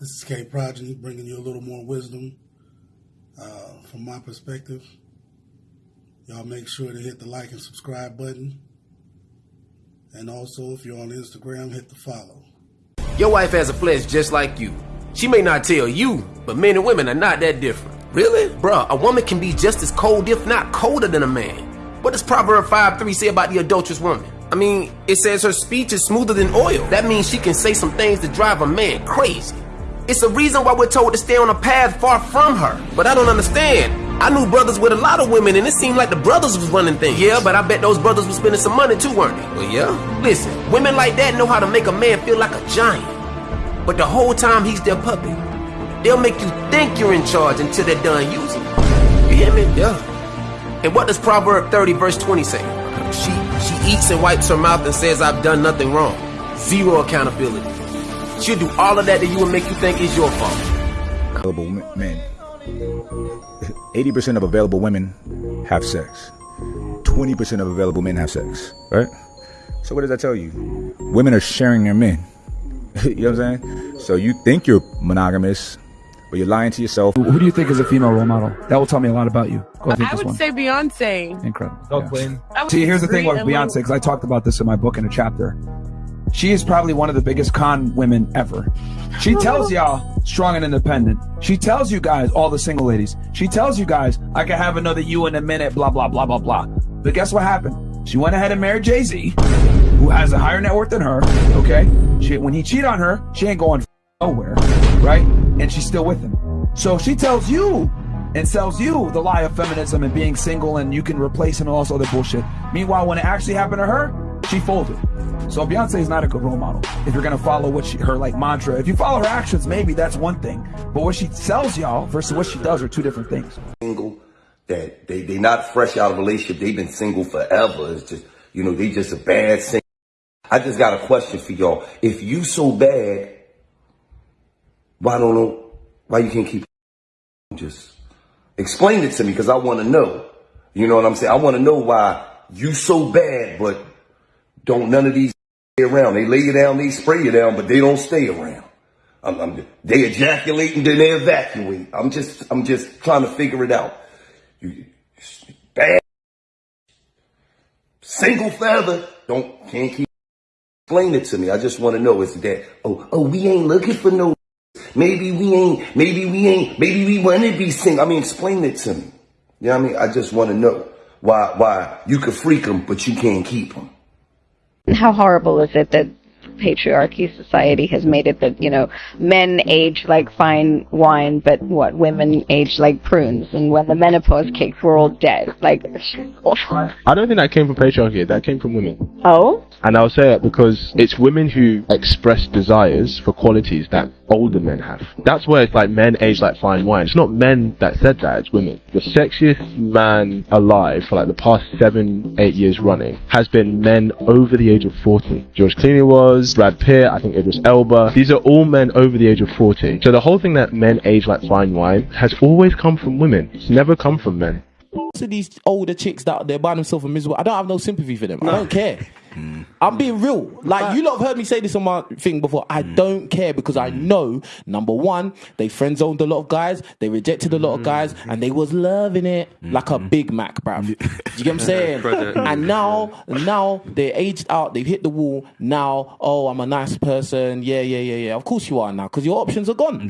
This is K Progeny bringing you a little more wisdom uh, from my perspective. Y'all make sure to hit the like and subscribe button. And also, if you're on Instagram, hit the follow. Your wife has a flesh just like you. She may not tell you, but men and women are not that different. Really? Bruh, a woman can be just as cold, if not colder than a man. What does Proverb 5 3 say about the adulterous woman? I mean, it says her speech is smoother than oil. That means she can say some things that drive a man crazy. It's a reason why we're told to stay on a path far from her. But I don't understand. I knew brothers with a lot of women, and it seemed like the brothers was running things. Yeah, but I bet those brothers was spending some money too, weren't they? Well, yeah. Listen, women like that know how to make a man feel like a giant. But the whole time he's their puppet. They'll make you think you're in charge until they're done using you. You hear me? Yeah. And what does Proverb 30 verse 20 say? She she eats and wipes her mouth and says, I've done nothing wrong. Zero accountability. She'll do all of that to you and make you think it's your fault. Available men. 80% of available women have sex. 20% of available men have sex. Right? So what does that tell you? Women are sharing their men. you know what I'm saying? So you think you're monogamous, but you're lying to yourself. Who do you think is a female role model? That will tell me a lot about you. Go ahead, I would one. say Beyonce. Incredible. Go, Yeah. Queen. I would See, here's the thing with Beyonce, because I talked about this in my book in a chapter. She is probably one of the biggest con women ever. She tells y'all strong and independent. She tells you guys, all the single ladies, she tells you guys, I can have another you in a minute, blah, blah, blah, blah, blah. But guess what happened? She went ahead and married Jay Z, who has a higher net worth than her, okay? She, when he cheat on her, she ain't going nowhere, right? And she's still with him. So she tells you and sells you the lie of feminism and being single and you can replace him and all this other bullshit. Meanwhile, when it actually happened to her, she folded. So Beyonce is not a good role model. If you're gonna follow what she, her like mantra, if you follow her actions, maybe that's one thing. But what she sells y'all versus what she does are two different things. single, that they they not fresh out of relationship. They've been single forever. It's just you know they just a bad single. I just got a question for y'all. If you so bad, why don't know why you can't keep just explain it to me because I want to know. You know what I'm saying? I want to know why you so bad, but don't none of these around. They lay you down, they spray you down, but they don't stay around. I'm, I'm, they ejaculate and then they evacuate. I'm just, I'm just trying to figure it out. You, bad, single feather. Don't can't keep explain it to me. I just want to know is that oh oh we ain't looking for no. Maybe we ain't. Maybe we ain't. Maybe we want to be single. I mean, explain it to me. You know what I mean? I just want to know why why you can freak them but you can't keep them. How horrible is it that patriarchy society has made it that you know men age like fine wine but what women age like prunes and when the menopause kicks we're all dead like I don't think that came from patriarchy. That came from women. oh And I'll say it because it's women who express desires for qualities that older men have. That's where it's like men age like fine wine. It's not men that said that, it's women. The sexiest man alive for like the past seven, eight years running has been men over the age of 40. George Clooney was, Brad Pitt, I think Idris Elba. These are all men over the age of 40. So the whole thing that men age like fine wine has always come from women. It's never come from men. to these older chicks that they're by themselves and miserable. I don't have no sympathy for them. I don't care. Mm. I'm being real. Like you lot have heard me say this on my thing before. I mm. don't care because I mm. know number one, they friend zoned a lot of guys, they rejected a lot of guys, and they was loving it like a mm-hmm. Big Mac, bruv. Do you get what I'm saying? and now, now they're aged out, they've hit the wall. Now, oh, I'm a nice person. Yeah, yeah, yeah, yeah. Of course you are now because your options are gone.